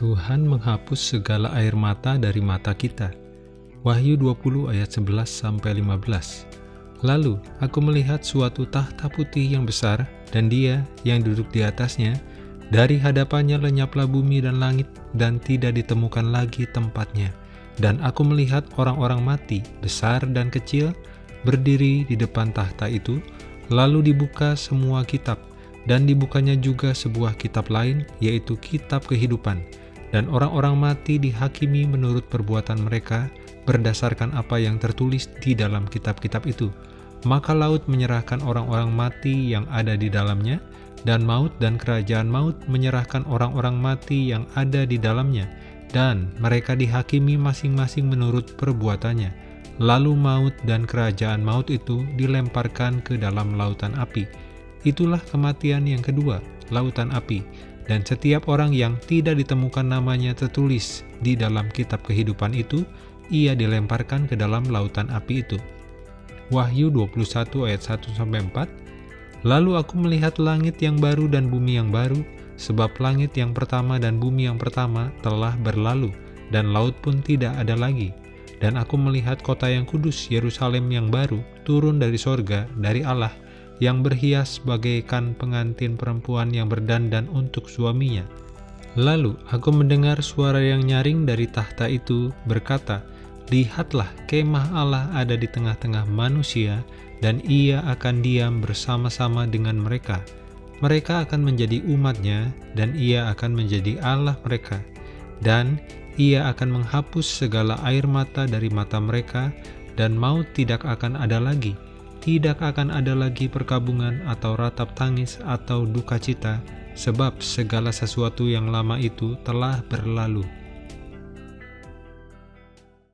Tuhan menghapus segala air mata dari mata kita. Wahyu 20 ayat 11 sampai 15. Lalu aku melihat suatu tahta putih yang besar dan dia yang duduk di atasnya. Dari hadapannya lenyaplah bumi dan langit dan tidak ditemukan lagi tempatnya. Dan aku melihat orang-orang mati, besar dan kecil, berdiri di depan tahta itu, lalu dibuka semua kitab, dan dibukanya juga sebuah kitab lain, yaitu kitab kehidupan dan orang-orang mati dihakimi menurut perbuatan mereka berdasarkan apa yang tertulis di dalam kitab-kitab itu. Maka laut menyerahkan orang-orang mati yang ada di dalamnya, dan maut dan kerajaan maut menyerahkan orang-orang mati yang ada di dalamnya, dan mereka dihakimi masing-masing menurut perbuatannya. Lalu maut dan kerajaan maut itu dilemparkan ke dalam lautan api. Itulah kematian yang kedua, lautan api dan setiap orang yang tidak ditemukan namanya tertulis di dalam kitab kehidupan itu, ia dilemparkan ke dalam lautan api itu. Wahyu 21 ayat 1-4 Lalu aku melihat langit yang baru dan bumi yang baru, sebab langit yang pertama dan bumi yang pertama telah berlalu, dan laut pun tidak ada lagi. Dan aku melihat kota yang kudus, Yerusalem yang baru, turun dari sorga, dari Allah, yang berhias bagaikan pengantin perempuan yang berdandan untuk suaminya. Lalu aku mendengar suara yang nyaring dari tahta itu berkata, Lihatlah kemah Allah ada di tengah-tengah manusia, dan ia akan diam bersama-sama dengan mereka. Mereka akan menjadi umatnya, dan ia akan menjadi Allah mereka. Dan ia akan menghapus segala air mata dari mata mereka, dan maut tidak akan ada lagi tidak akan ada lagi perkabungan atau ratap tangis atau duka cita, sebab segala sesuatu yang lama itu telah berlalu.